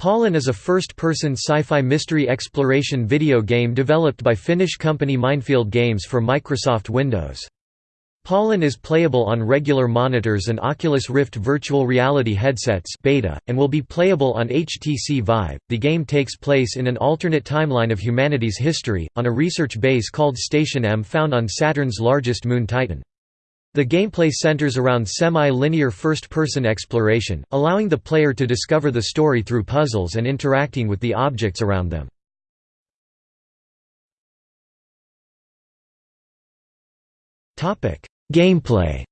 Pollen is a first-person sci-fi mystery exploration video game developed by Finnish company Mindfield Games for Microsoft Windows. Pollen is playable on regular monitors and Oculus Rift virtual reality headsets beta, and will be playable on HTC Vive. The game takes place in an alternate timeline of humanity's history, on a research base called Station M found on Saturn's largest moon Titan. The gameplay centers around semi-linear first-person exploration, allowing the player to discover the story through puzzles and interacting with the objects around them. Gameplay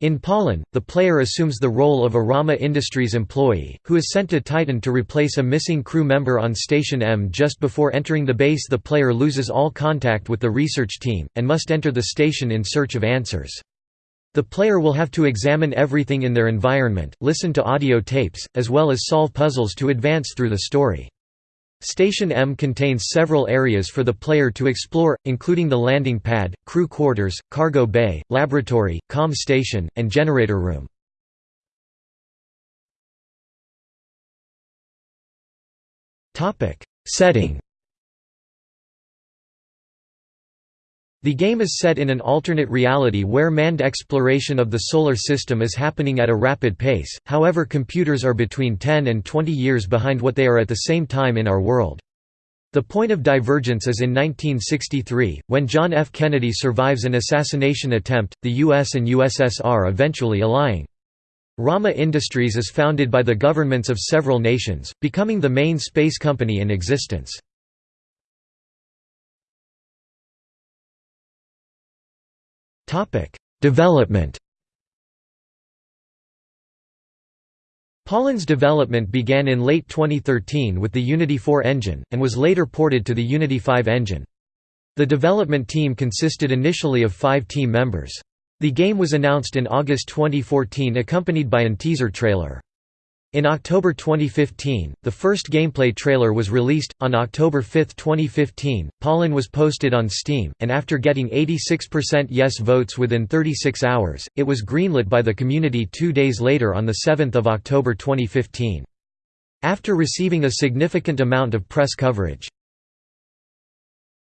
In Pollen, the player assumes the role of a Rama Industries employee, who is sent to Titan to replace a missing crew member on Station M. Just before entering the base the player loses all contact with the research team, and must enter the station in search of answers. The player will have to examine everything in their environment, listen to audio tapes, as well as solve puzzles to advance through the story. Station M contains several areas for the player to explore, including the landing pad, crew quarters, cargo bay, laboratory, com station, and generator room. Setting The game is set in an alternate reality where manned exploration of the Solar System is happening at a rapid pace, however computers are between 10 and 20 years behind what they are at the same time in our world. The point of divergence is in 1963, when John F. Kennedy survives an assassination attempt, the US and USSR eventually allying. Rama Industries is founded by the governments of several nations, becoming the main space company in existence. Topic: Development. Pollen's development began in late 2013 with the Unity 4 engine, and was later ported to the Unity 5 engine. The development team consisted initially of five team members. The game was announced in August 2014 accompanied by an teaser trailer. In October 2015, the first gameplay trailer was released. On October 5, 2015, Pollen was posted on Steam, and after getting 86% yes votes within 36 hours, it was greenlit by the community two days later on 7 October 2015. After receiving a significant amount of press coverage,